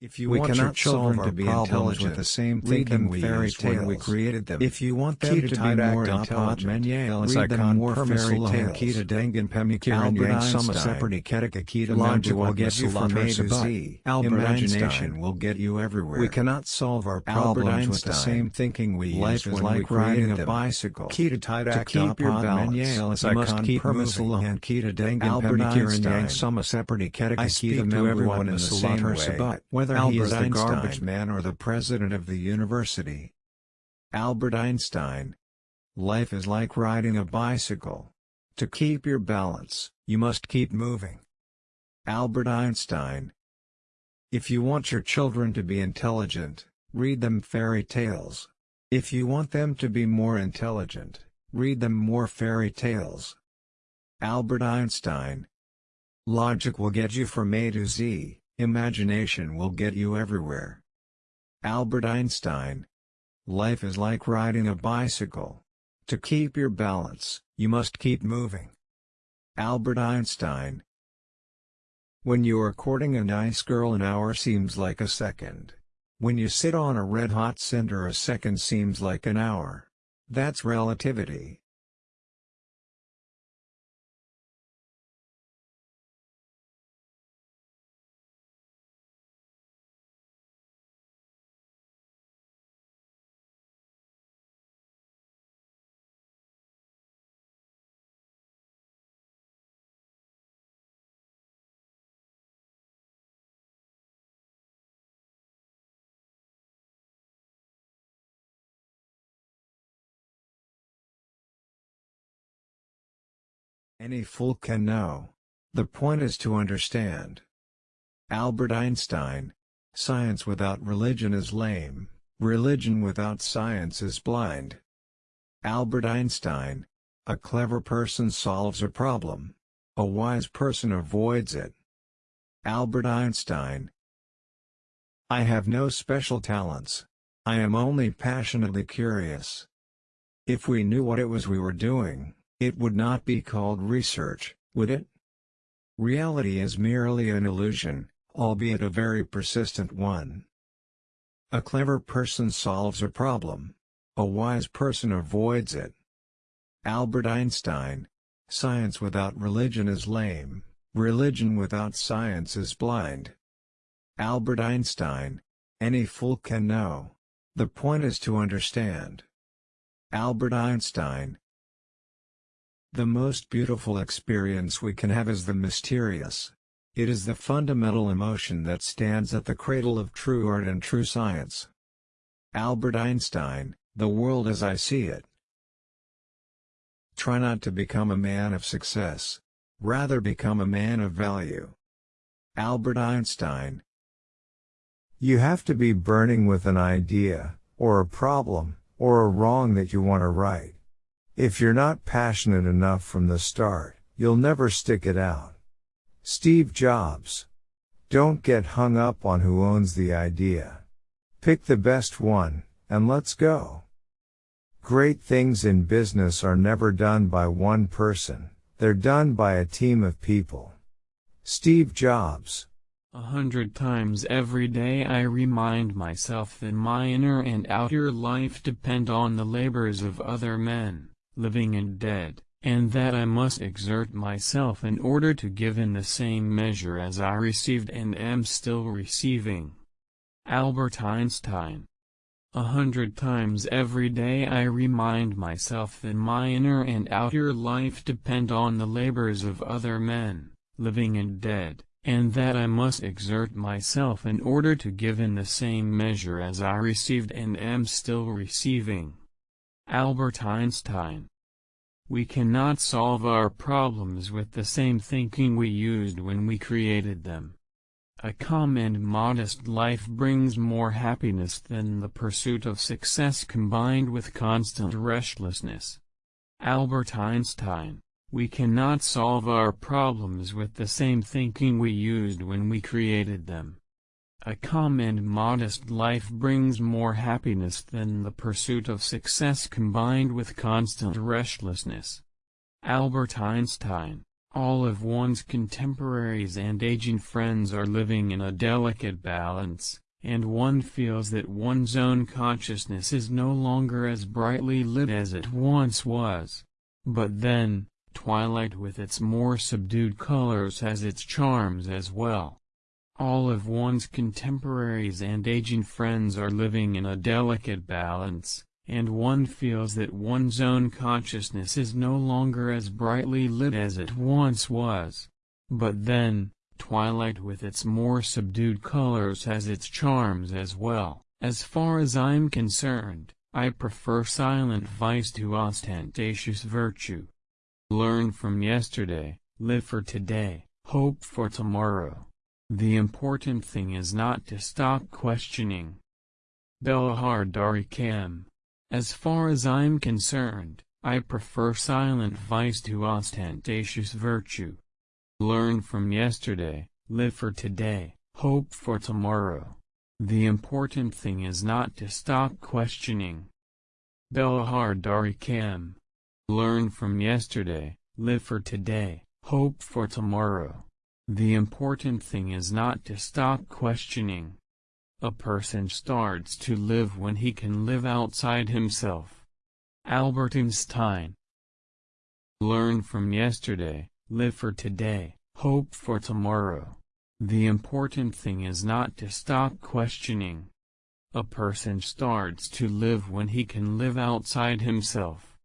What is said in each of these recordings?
If you we want your cannot children solve to our be problems intelligent, with the same thinking we fairy used when we created them. If you want them Kita to be more intelligent, read them more fairy tales. Kita Dengan Pemikiran Albert Yang Sama Einstein. Seperti Ketika Kita Logic will get you from A to Z. Albert Imagination will get you everywhere. We cannot solve our problems with the same thinking we Life used when like we riding created a them. bicycle. Kita To keep your balance, you must keep moving. Permisalahan Kita Dengan Albert Pemikiran Einstein. Yang Sama Seperti Ketika I Kita speak to everyone in the Masalah same way, Tersebut. whether he Albert is the garbage man or the president of the university. Albert Einstein. Life is like riding a bicycle. To keep your balance, you must keep moving. Albert Einstein. If you want your children to be intelligent, read them fairy tales. If you want them to be more intelligent, read them more fairy tales. Albert Einstein. Logic will get you from A to Z, imagination will get you everywhere. Albert Einstein. Life is like riding a bicycle. To keep your balance, you must keep moving. Albert Einstein. When you are courting a nice girl an hour seems like a second. When you sit on a red-hot cinder a second seems like an hour. That's relativity. Any fool can know. The point is to understand. Albert Einstein. Science without religion is lame, religion without science is blind. Albert Einstein. A clever person solves a problem. A wise person avoids it. Albert Einstein. I have no special talents. I am only passionately curious. If we knew what it was we were doing, it would not be called research, would it? Reality is merely an illusion, albeit a very persistent one. A clever person solves a problem. A wise person avoids it. Albert Einstein. Science without religion is lame, religion without science is blind. Albert Einstein. Any fool can know. The point is to understand. Albert Einstein. The most beautiful experience we can have is the mysterious. It is the fundamental emotion that stands at the cradle of true art and true science. Albert Einstein, The World as I See It. Try not to become a man of success. Rather become a man of value. Albert Einstein. You have to be burning with an idea, or a problem, or a wrong that you want to right. If you're not passionate enough from the start, you'll never stick it out. Steve Jobs. Don't get hung up on who owns the idea. Pick the best one, and let's go. Great things in business are never done by one person, they're done by a team of people. Steve Jobs. A hundred times every day I remind myself that my inner and outer life depend on the labors of other men, living and dead, and that I must exert myself in order to give in the same measure as I received and am still receiving. Albert Einstein a hundred times every day I remind myself that my inner and outer life depend on the labors of other men, living and dead, and that I must exert myself in order to give in the same measure as I received and am still receiving. Albert Einstein We cannot solve our problems with the same thinking we used when we created them. A calm and modest life brings more happiness than the pursuit of success combined with constant restlessness. Albert Einstein We cannot solve our problems with the same thinking we used when we created them. A calm and modest life brings more happiness than the pursuit of success combined with constant restlessness. Albert Einstein All of one's contemporaries and aging friends are living in a delicate balance, and one feels that one's own consciousness is no longer as brightly lit as it once was. But then, twilight with its more subdued colors has its charms as well. All of one's contemporaries and aging friends are living in a delicate balance, and one feels that one's own consciousness is no longer as brightly lit as it once was. But then, twilight with its more subdued colors has its charms as well. As far as I'm concerned, I prefer silent vice to ostentatious virtue. Learn from yesterday, live for today, hope for tomorrow. The important thing is not to stop questioning. Belahar Darikam as far as I'm concerned, I prefer silent vice to ostentatious virtue. Learn from yesterday, live for today, hope for tomorrow. The important thing is not to stop questioning. Belahar Darikam. Learn from yesterday, live for today, hope for tomorrow. The important thing is not to stop questioning. A person starts to live when he can live outside himself. Albert Einstein Learn from yesterday, live for today, hope for tomorrow. The important thing is not to stop questioning. A person starts to live when he can live outside himself.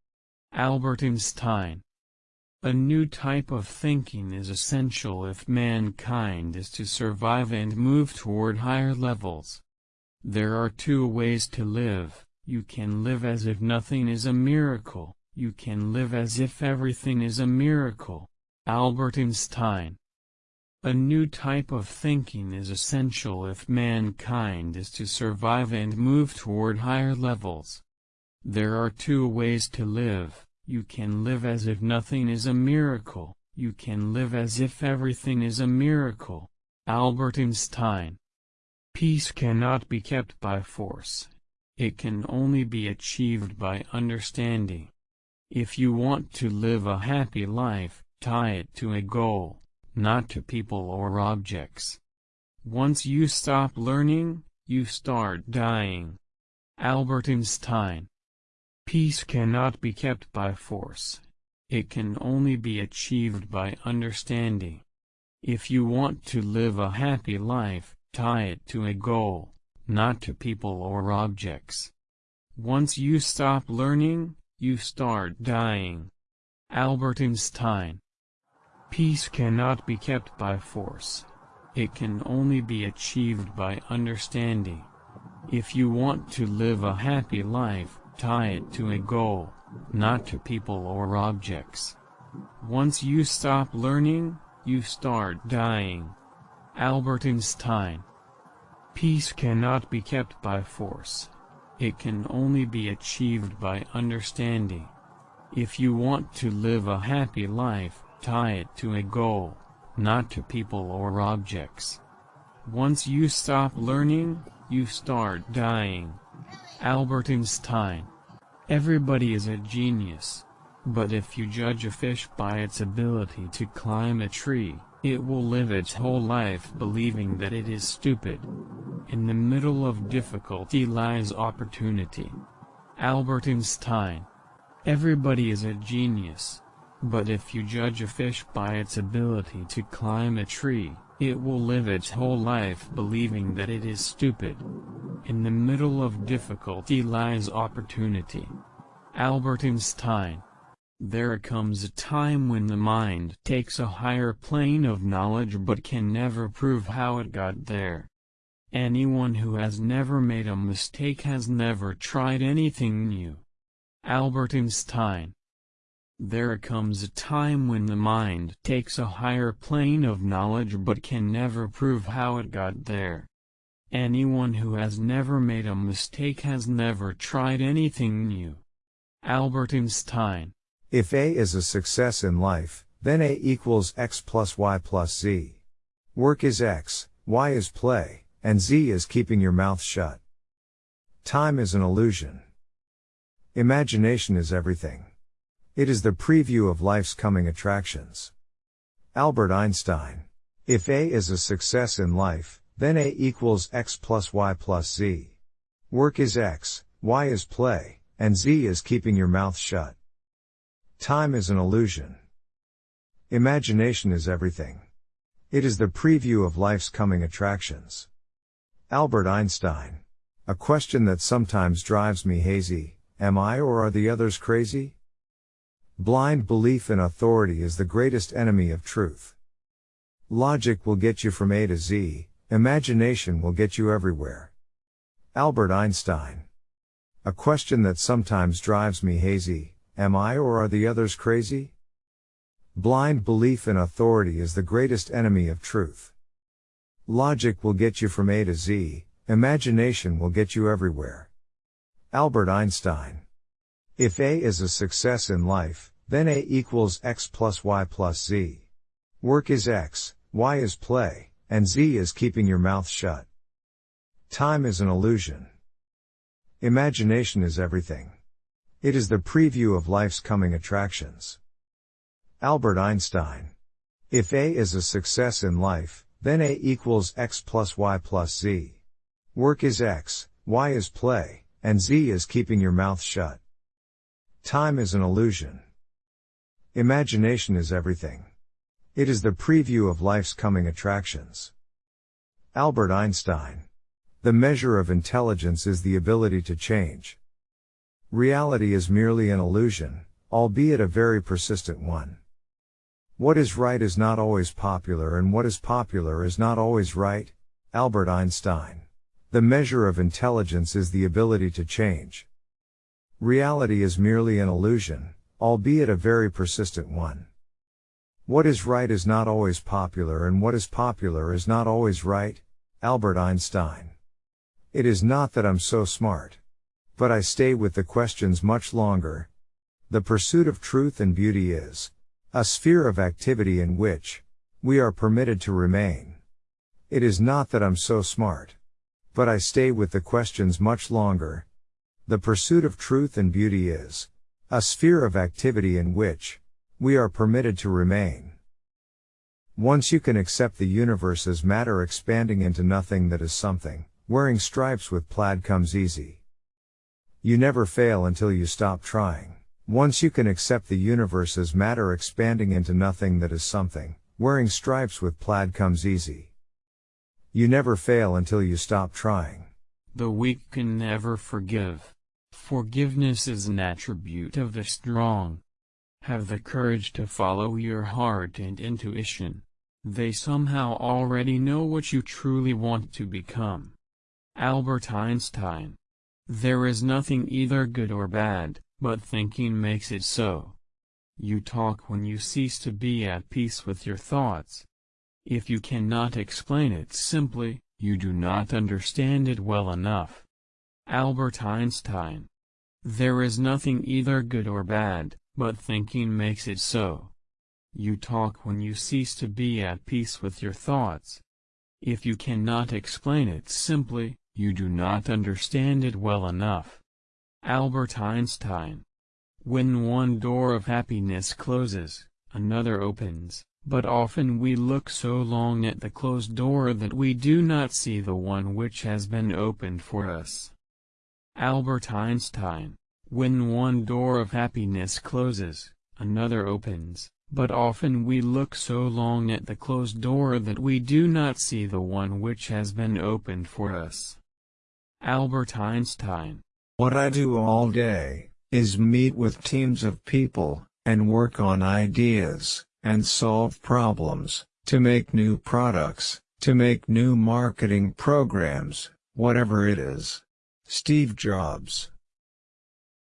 Albert Einstein a new type of thinking is essential if mankind is to survive and move toward higher levels. There are two ways to live, you can live as if nothing is a miracle, you can live as if everything is a miracle. Albert Einstein A new type of thinking is essential if mankind is to survive and move toward higher levels. There are two ways to live, you can live as if nothing is a miracle, you can live as if everything is a miracle. Albert Einstein Peace cannot be kept by force. It can only be achieved by understanding. If you want to live a happy life, tie it to a goal, not to people or objects. Once you stop learning, you start dying. Albert Einstein Peace cannot be kept by force. It can only be achieved by understanding. If you want to live a happy life, tie it to a goal, not to people or objects. Once you stop learning, you start dying. Albert Einstein Peace cannot be kept by force. It can only be achieved by understanding. If you want to live a happy life, Tie it to a goal, not to people or objects. Once you stop learning, you start dying. Albert Einstein Peace cannot be kept by force. It can only be achieved by understanding. If you want to live a happy life, tie it to a goal, not to people or objects. Once you stop learning, you start dying. Albert Einstein. Everybody is a genius. But if you judge a fish by its ability to climb a tree, it will live its whole life believing that it is stupid. In the middle of difficulty lies opportunity. Albert Einstein. Everybody is a genius. But if you judge a fish by its ability to climb a tree, it will live its whole life believing that it is stupid. In the middle of difficulty lies opportunity. Albert Einstein There comes a time when the mind takes a higher plane of knowledge but can never prove how it got there. Anyone who has never made a mistake has never tried anything new. Albert Einstein there comes a time when the mind takes a higher plane of knowledge but can never prove how it got there. Anyone who has never made a mistake has never tried anything new. Albert Einstein If A is a success in life, then A equals X plus Y plus Z. Work is X, Y is play, and Z is keeping your mouth shut. Time is an illusion. Imagination is everything. It is the preview of life's coming attractions. Albert Einstein. If A is a success in life, then A equals X plus Y plus Z. Work is X, Y is play, and Z is keeping your mouth shut. Time is an illusion. Imagination is everything. It is the preview of life's coming attractions. Albert Einstein. A question that sometimes drives me hazy, am I or are the others crazy? Blind belief in authority is the greatest enemy of truth. Logic will get you from A to Z, imagination will get you everywhere. Albert Einstein. A question that sometimes drives me hazy, am I or are the others crazy? Blind belief in authority is the greatest enemy of truth. Logic will get you from A to Z, imagination will get you everywhere. Albert Einstein. If A is a success in life, then A equals X plus Y plus Z. Work is X, Y is play, and Z is keeping your mouth shut. Time is an illusion. Imagination is everything. It is the preview of life's coming attractions. Albert Einstein. If A is a success in life, then A equals X plus Y plus Z. Work is X, Y is play, and Z is keeping your mouth shut. Time is an illusion. Imagination is everything. It is the preview of life's coming attractions. Albert Einstein. The measure of intelligence is the ability to change. Reality is merely an illusion, albeit a very persistent one. What is right is not always popular and what is popular is not always right. Albert Einstein. The measure of intelligence is the ability to change. Reality is merely an illusion, albeit a very persistent one. What is right is not always popular and what is popular is not always right. Albert Einstein. It is not that I'm so smart. But I stay with the questions much longer. The pursuit of truth and beauty is, a sphere of activity in which we are permitted to remain. It is not that I'm so smart. But I stay with the questions much longer. The pursuit of truth and beauty is a sphere of activity in which we are permitted to remain. Once you can accept the universe as matter expanding into nothing that is something, wearing stripes with plaid comes easy. You never fail until you stop trying. Once you can accept the universe as matter expanding into nothing that is something, wearing stripes with plaid comes easy. You never fail until you stop trying. The weak can never forgive. Forgiveness is an attribute of the strong. Have the courage to follow your heart and intuition. They somehow already know what you truly want to become. Albert Einstein. There is nothing either good or bad, but thinking makes it so. You talk when you cease to be at peace with your thoughts. If you cannot explain it simply, you do not understand it well enough. Albert Einstein. There is nothing either good or bad, but thinking makes it so. You talk when you cease to be at peace with your thoughts. If you cannot explain it simply, you do not understand it well enough. Albert Einstein. When one door of happiness closes, another opens, but often we look so long at the closed door that we do not see the one which has been opened for us. Albert Einstein. When one door of happiness closes, another opens, but often we look so long at the closed door that we do not see the one which has been opened for us. Albert Einstein what I do all day is meet with teams of people and work on ideas and solve problems to make new products, to make new marketing programs, whatever it is. Steve Jobs.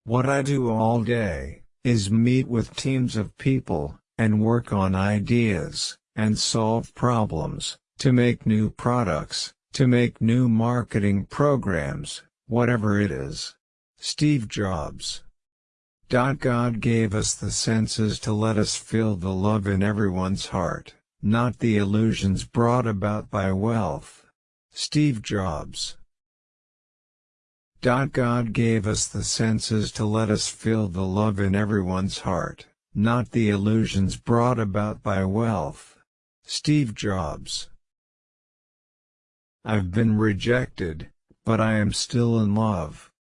What I do all day is meet with teams of people and work on ideas and solve problems to make new products, to make new marketing programs, whatever it is. Steve Jobs. God gave us the senses to let us feel the love in everyone's heart, not the illusions brought about by wealth. Steve Jobs. God gave us the senses to let us feel the love in everyone's heart, not the illusions brought about by wealth. Steve Jobs I've been rejected, but I am still in love.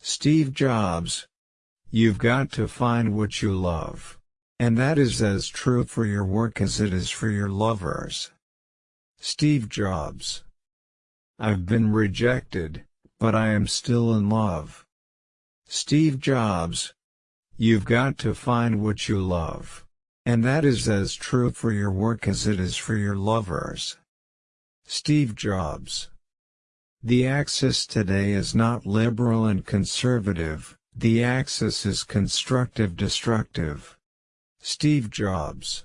Steve Jobs You've got to find what you love. And that is as true for your work as it is for your lovers. Steve Jobs I've been rejected, but I am still in love. Steve Jobs You've got to find what you love. And that is as true for your work as it is for your lovers. Steve Jobs The axis today is not liberal and conservative, the axis is constructive-destructive. Steve Jobs